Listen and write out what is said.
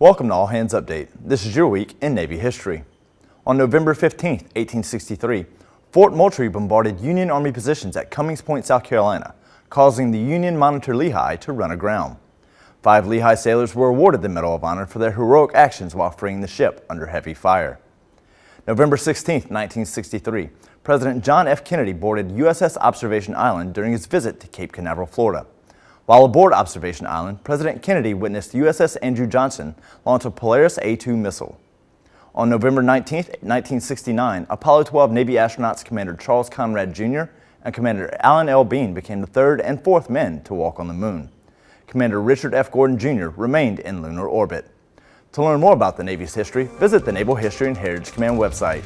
Welcome to All Hands Update. This is your week in Navy history. On November 15, 1863, Fort Moultrie bombarded Union Army positions at Cummings Point, South Carolina, causing the Union Monitor Lehigh to run aground. Five Lehigh sailors were awarded the Medal of Honor for their heroic actions while freeing the ship under heavy fire. November 16, 1963, President John F. Kennedy boarded USS Observation Island during his visit to Cape Canaveral, Florida. While aboard Observation Island, President Kennedy witnessed USS Andrew Johnson launch a Polaris A-2 missile. On November 19, 1969, Apollo 12 Navy astronauts Commander Charles Conrad Jr. and Commander Alan L. Bean became the third and fourth men to walk on the moon. Commander Richard F. Gordon Jr. remained in lunar orbit. To learn more about the Navy's history, visit the Naval History and Heritage Command website.